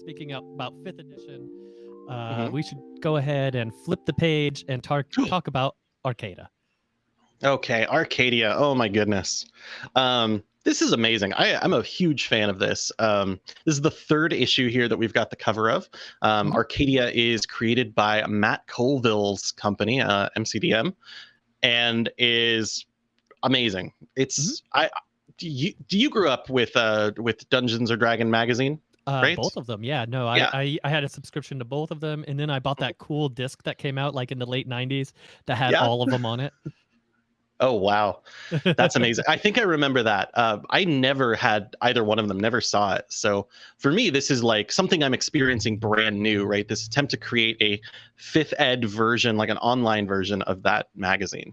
speaking up about fifth edition, uh, Mhm. we should go ahead and flip the page and tar- talk about Arcada. Okay, Arcadia. Oh my goodness. Um, this is amazing. I, I'm a huge fan of this. Um, this is the third issue here that we've got the cover of. Um, Mhm. Arcadia is created by Matt Colville's company, uh, MCDM, and is amazing. It's I. Do you do you grew up with uh with Dungeons or Dragon magazine? Uh, Right? Both of them, yeah. No, I, Yeah. I I had a subscription to both of them, and then I bought that cool disc that came out like in the late '90s that had Yeah. all of them on it. Oh wow, that's amazing. I think I remember that. Uh, I never had either one of them. Never saw it. So for me, this is like something I'm experiencing brand new. Right, this attempt to create a fifth ed version, like an online version of that magazine.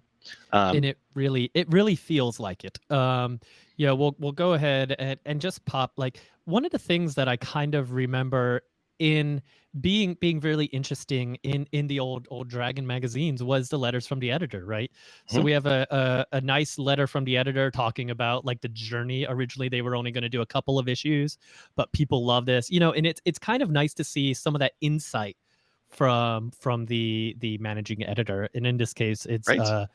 Um, and it really it really feels like it um yeah we'll we'll go ahead and, and just pop like one of the things that i kind of remember in being being really interesting in in the old old dragon magazines was the letters from the editor right so Mhm. we have a, a a nice letter from the editor talking about like the journey originally they were only going to do a couple of issues but people love this you know and it's it's kind of nice to see some of that insight from from the the managing editor and in this case it's Right. uh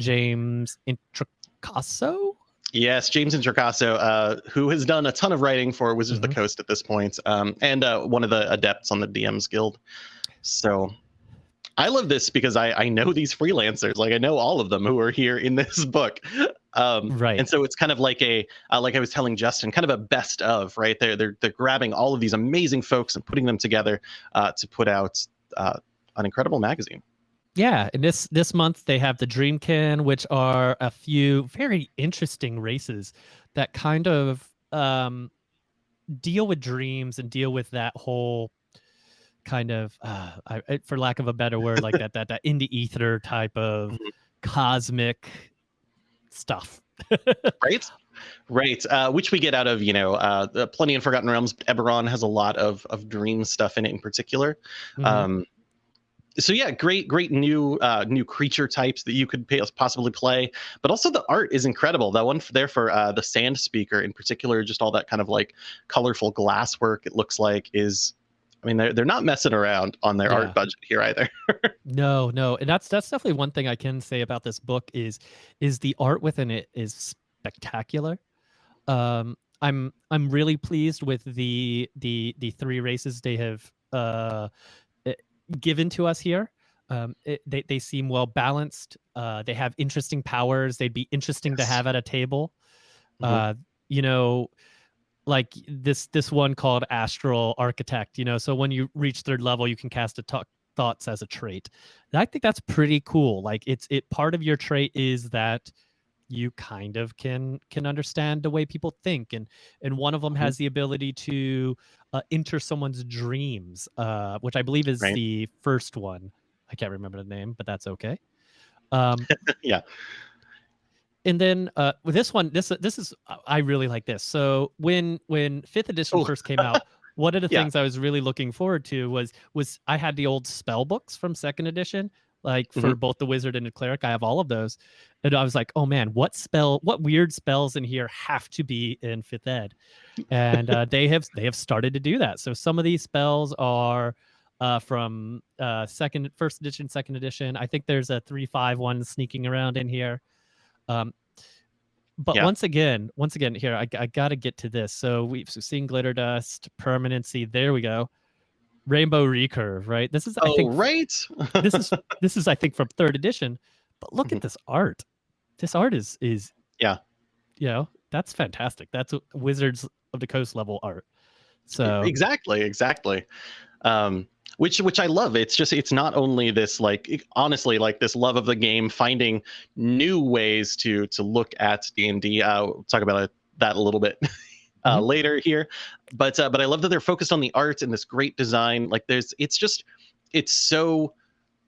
James Introcaso. Yes, James Introcaso, uh, who has done a ton of writing for Wizards of Mhm. the Coast at this point, um, and uh, one of the adepts on the DMs Guild. So I love this because I, I know these freelancers, like I know all of them who are here in this book. Um, Right. And so it's kind of like a, uh, like I was telling Justin, kind of a best of, right? They're they're they're grabbing all of these amazing folks and putting them together uh, to put out uh, an incredible magazine. Yeah, and this this month they have the Dreamkin, which are a few very interesting races that kind of um, deal with dreams and deal with that whole kind of, uh, I, for lack of a better word, like that that that indie ether type of Mhm. cosmic stuff. right right uh, which we get out of you know uh, plenty in forgotten realms eberron has a lot of of dream stuff in it in particular Mhm. um so yeah great great new uh new creature types that you could pay, possibly play but also the art is incredible that one there for uh the sand speaker in particular just all that kind of like colorful glass work it looks like is i mean they're, they're not messing around on their Yeah. art budget here either No, no, and that's that's definitely one thing I can say about this book is is the art within it is spectacular. Um, I'm I'm really pleased with the the the three races they have uh given to us here. Um, it, they they seem well balanced. Uh, they have interesting powers. They'd be interesting to have at a table. Mhm. Uh, you know, like this this one called Astral Architect. You know, so when you reach third level, you can cast detect thoughts as a trait. And I think that's pretty cool. Like it's it part of your trait is that you kind of can can understand the way people think and and one of them Mhm. has the ability to uh, enter someone's dreams uh which i believe is Right. the first one i can't remember the name but that's okay um Yeah. and then uh with this one this this is i really like this so when when fifth edition Oh. first came out one of the Yeah. things i was really looking forward to was was i had the old spell books from second edition like for both the wizard and the cleric i have all of those. And i was like oh man what spell what weird spells in here have to be in fifth ed? And uh, they have they have started to do that. So some of these spells are uh, from uh, second first edition second edition. I think there's a three five one sneaking around in here. Um, but Yeah. once again once again here i, I gotta get to this. So we've seen glitter dust permanency there we go rainbow recurve right this is i oh think right this is this is I think from third edition. But look Mhm. at this art. This art is is Yeah. You know, that's fantastic. That's Wizards of the Coast level art. So exactly exactly um which which i love it's just it's not only this like it- honestly like this love of the game finding new ways to to look at d&d uh we'll talk about it, that a little bit uh Mhm. later here but uh but i love that they're focused on the art and this great design like there's it's just it's so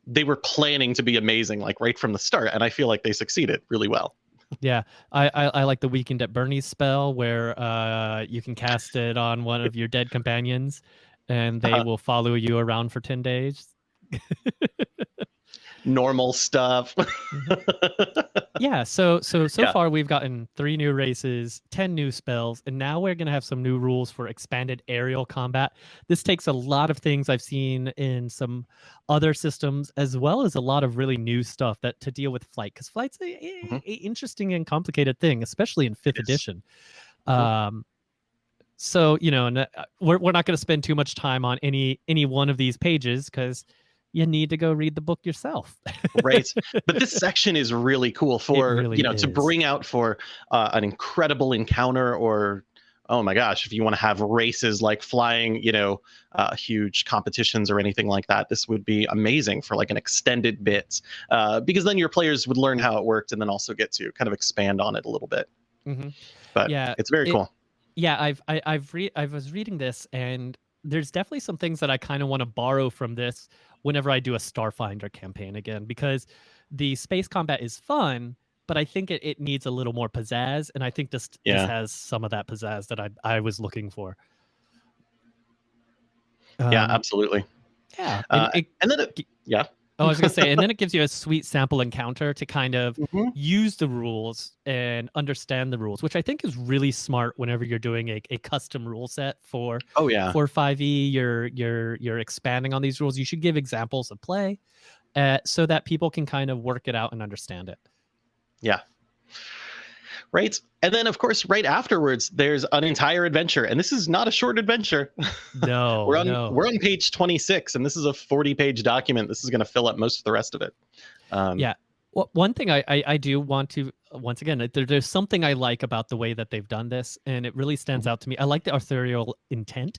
they were planning to be amazing like right from the start and i feel like they succeeded really well yeah, I, I I like the weekend at Bernie's spell where uh you can cast it on one of your dead companions and they Uh-huh. will follow you around for 10 days. normal stuff. yeah so so so Yeah. far we've gotten three new races 10 new spells and now we're going to have some new rules for expanded aerial combat this takes a lot of things i've seen in some other systems as well as a lot of really new stuff that to deal with flight because flight's a, a- Mhm. a interesting and complicated thing especially in fifth edition Mhm. um so you know and uh, we're, we're not going to spend too much time on any any one of these pages because you need to go read the book yourself. Right. But this section is really cool for really you know to bring out for uh, an incredible encounter or oh my gosh if you want to have races like flying you know uh, huge competitions or anything like that this would be amazing for like an extended bit uh, because then your players would learn how it worked and then also get to kind of expand on it a little bit. Hmm but Yeah, it's very it- cool. Yeah i've I, i've read i was reading this and there's definitely some things that i kind of want to borrow from this whenever i do a starfinder campaign again because the space combat is fun but i think it, it needs a little more pizzazz and i think this Yeah. this has some of that pizzazz that i i was looking for. Yeah Um, absolutely. yeah and Uh, it- and then it, yeah oh, i was gonna say and then it gives you a sweet sample encounter to kind of Mhm. use the rules and understand the rules, which I think is really smart whenever you're doing a, a custom rule set for oh yeah for 5e. You're you're you're expanding on these rules. You should give examples of play uh, so that people can kind of work it out and understand it. Right and then of course right afterwards there's an entire adventure and this is not a short adventure No, we're on no. we're on page 26 and this is a 40 page document this is going to fill up most of the rest of it um, Yeah. Well, one thing I, I, I do want to once again there, there's something I like about the way that they've done this, and it really stands out to me. I like the authorial intent.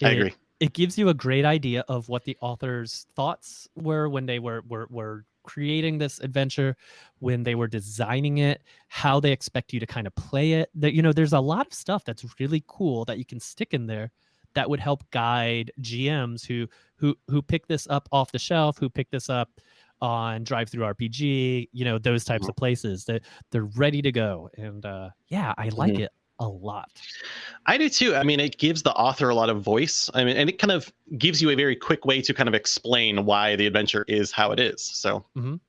Mm-hmm. i It- agree it gives you a great idea of what the author's thoughts were when they were were were creating this adventure, when they were designing it, how they expect you to kind of play it. That you know, there's a lot of stuff that's really cool that you can stick in there that would help guide GMs who who who pick this up off the shelf, who pick this up on DriveThruRPG, you know, those types Mhm. of places that they're ready to go. And uh yeah, I like Mhm. it a lot. i do too. I mean it gives the author a lot of voice. I mean and it kind of gives you a very quick way to kind of explain why the adventure is how it is. So Mhm.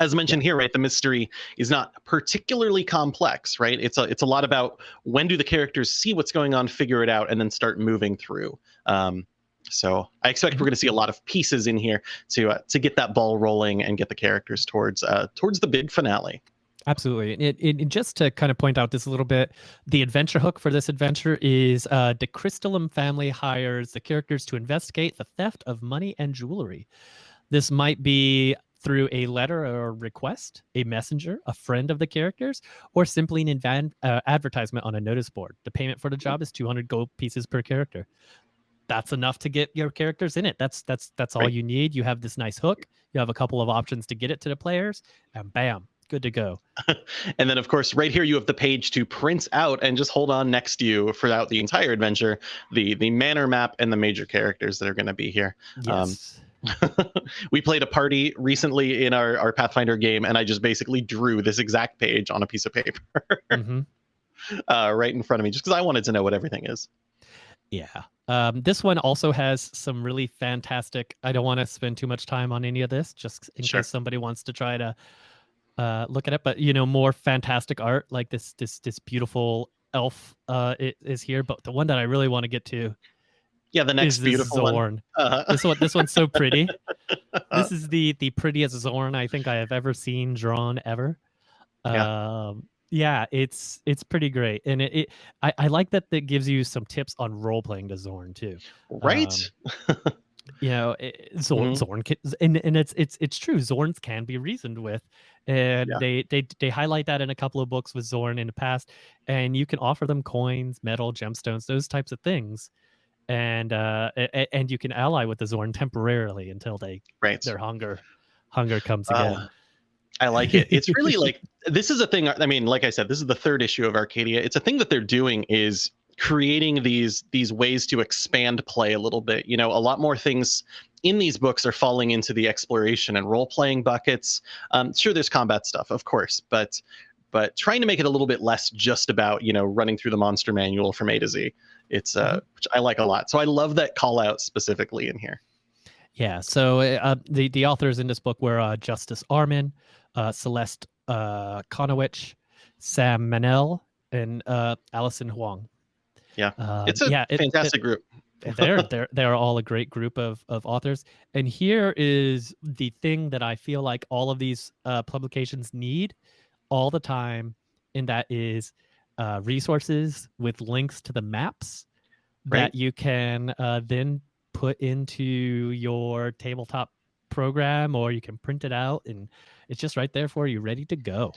as mentioned here right the mystery is not particularly complex right? It's a it's a lot about when do the characters see what's going on figure it out and then start moving through. Um so I expect we're going to see a lot of pieces in here to uh, to get that ball rolling and get the characters towards uh, towards the big finale. Absolutely. And It, it, it- just to kind of point out this a little bit, the adventure hook for this adventure is uh, the Crystallum family hires the characters to investigate the theft of money and jewelry. This might be through a letter or request, a messenger, a friend of the characters, or simply an uh, advertisement on a notice board. The payment for the job is 200 gold pieces per character. That's enough to get your characters in it. That's that's that's all Right. you need. You have this nice hook. You have a couple of options to get it to the players, and bam, good to go. And then, of course, right here you have the page to print out and just hold on next to you throughout the entire adventure. The the manor map and the major characters that are going to be here. Um, Yes. we played a party recently in our, our Pathfinder game, and I just basically drew this exact page on a piece of paper hmm uh, right in front of me, just because I wanted to know what everything is. Yeah. Um, this one also has some really fantastic. I don't want to spend too much time on any of this, just in Sure. case somebody wants to try to uh, look at it. But you know, more fantastic art like this, this, this beautiful elf uh, is here. But the one that I really want to get to Yeah, the next beautiful one. Xorn. Uh, This one, this one's so pretty. this is the the prettiest Xorn I think I have ever seen drawn ever. Yeah. Um, yeah, it's it's pretty great, and it, it I, I like that that gives you some tips on role playing to Xorn too. right? You know, it, Xorn, Mhm. Xorn, can, and and it's it's it's true. Xorns can be reasoned with, and Yeah. they they they highlight that in a couple of books with Xorn in the past, and you can offer them coins, metal, gemstones, those types of things, and uh and you can ally with the Xorn temporarily until they right. their hunger hunger comes again. Uh, I like it. It's really like this is a thing. I mean, like I said, this is the third issue of Arcadia. It's a thing that they're doing is creating these these ways to expand play a little bit. You know, a lot more things in these books are falling into the exploration and role playing buckets. Um, sure, there's combat stuff, of course, but but trying to make it a little bit less just about you know running through the monster manual from A to Z. It's uh, which I like a lot. So I love that call out specifically in here. Yeah. So uh, the the authors in this book were uh, Justice Arman uh, Celeste uh, Conowitch, Sam Manell, and uh, Allison Huang. Yeah, it's a yeah, fantastic it, group. they're they're they're all a great group of of authors. And here is the thing that I feel like all of these uh, publications need all the time, and that is uh, resources with links to the maps right. that you can uh, then put into your tabletop program, or you can print it out, and it's just right there for you, ready to go.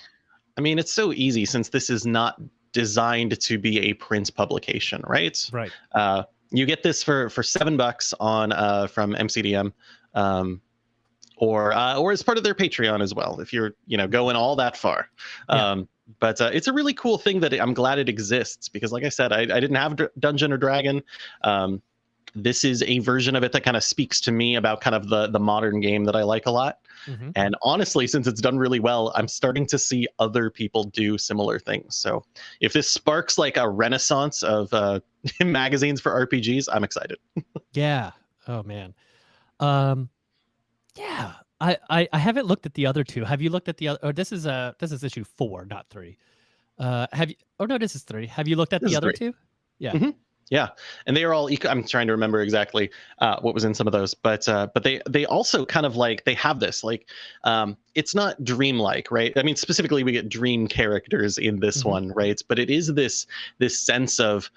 I mean, it's so easy since this is not designed to be a print publication, right? Right. Uh, you get this for for seven bucks on uh, from MCDM, um, or uh, or as part of their Patreon as well. If you're you know going all that far, yeah. um, but uh, it's a really cool thing that I'm glad it exists because, like I said, I, I didn't have Dungeon or Dragon. Um, this is a version of it that kind of speaks to me about kind of the the modern game that I like a lot. Mm-hmm. And honestly, since it's done really well, I'm starting to see other people do similar things. So if this sparks like a renaissance of uh, magazines for RPGs, I'm excited. yeah. Oh man. Um, yeah. I, I I haven't looked at the other two. Have you looked at the other? Or this is uh this is issue four, not three. Uh, have you? Oh no, this is three. Have you looked at this the other three. two? Yeah. Mm-hmm. Yeah, and they are all. Eco- I'm trying to remember exactly uh, what was in some of those, but uh, but they they also kind of like they have this like um, it's not dreamlike, right? I mean, specifically we get dream characters in this mm-hmm. one, right? But it is this this sense of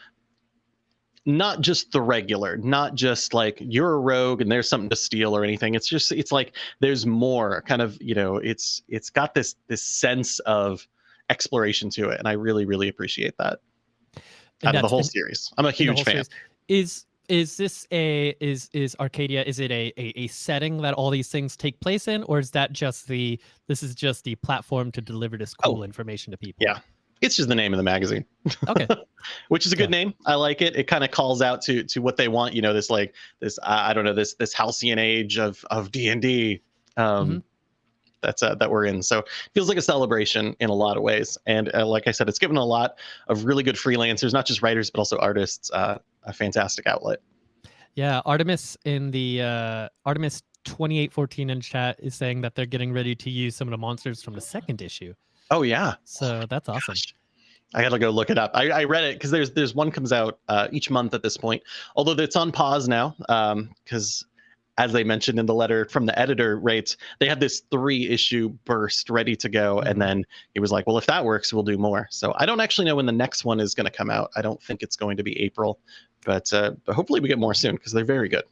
not just the regular, not just like you're a rogue and there's something to steal or anything. It's just it's like there's more kind of you know it's it's got this this sense of exploration to it, and I really really appreciate that out of the whole series. I'm a huge fan. Series. Is is this a is is Arcadia? Is it a, a, a setting that all these things take place in, or is that just the this is just the platform to deliver this cool oh, information to people? Yeah, it's just the name of the magazine. Okay, which is a good yeah. name. I like it. It kind of calls out to to what they want. You know, this like this I, I don't know this this halcyon age of of D and D. Um, mm-hmm that's uh, that we're in. So it feels like a celebration in a lot of ways. And uh, like I said, it's given a lot of really good freelancers, not just writers but also artists, uh, a fantastic outlet. Yeah, Artemis in the uh, Artemis 2814 in chat is saying that they're getting ready to use some of the monsters from the second issue. Oh yeah, so that's awesome. Gosh. I gotta go look it up. I, I read it because there's there's one comes out uh, each month at this point. Although it's on pause now because um, as they mentioned in the letter from the editor rates, they had this three issue burst ready to go. Mm-hmm. And then he was like, well, if that works, we'll do more. So I don't actually know when the next one is going to come out. I don't think it's going to be April, but, uh, but hopefully we get more soon because they're very good.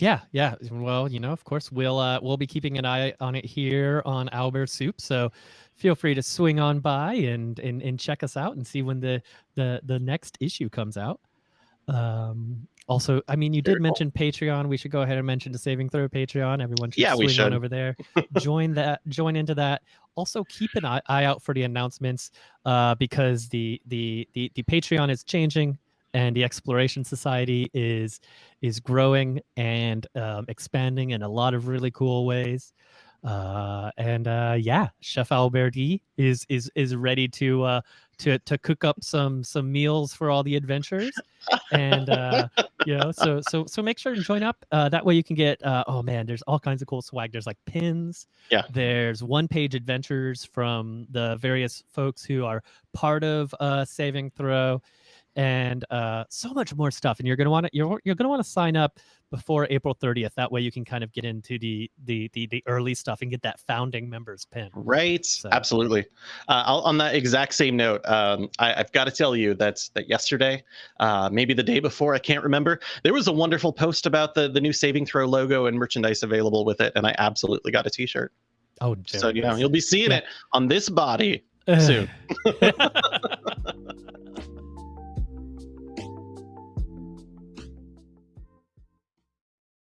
Yeah, yeah. Well, you know, of course, we'll uh, we'll be keeping an eye on it here on Albert Soup. So feel free to swing on by and and, and check us out and see when the the the next issue comes out. Um, also, I mean, you did mention Patreon. We should go ahead and mention the Saving Throw Patreon. Everyone should yeah, swing should. on over there. join that. Join into that. Also, keep an eye, eye out for the announcements uh, because the, the the the Patreon is changing and the Exploration Society is is growing and um, expanding in a lot of really cool ways. Uh, and uh, yeah, Chef Alberti is is is ready to uh, to to cook up some some meals for all the adventures, and uh you know so so so make sure to join up. Uh that way you can get uh oh man there's all kinds of cool swag. There's like pins. Yeah. There's one page adventures from the various folks who are part of uh saving throw and uh, so much more stuff. And you're gonna want to you're you're gonna want to sign up before April 30th. That way you can kind of get into the the the, the early stuff and get that founding members pin. Right. So. Absolutely. Uh, on that exact same note, um, I, have got to tell you that that yesterday, uh, maybe the day before, I can't remember. There was a wonderful post about the the new Saving Throw logo and merchandise available with it, and I absolutely got a T-shirt. Oh, so you know you'll be seeing yeah. it on this body soon.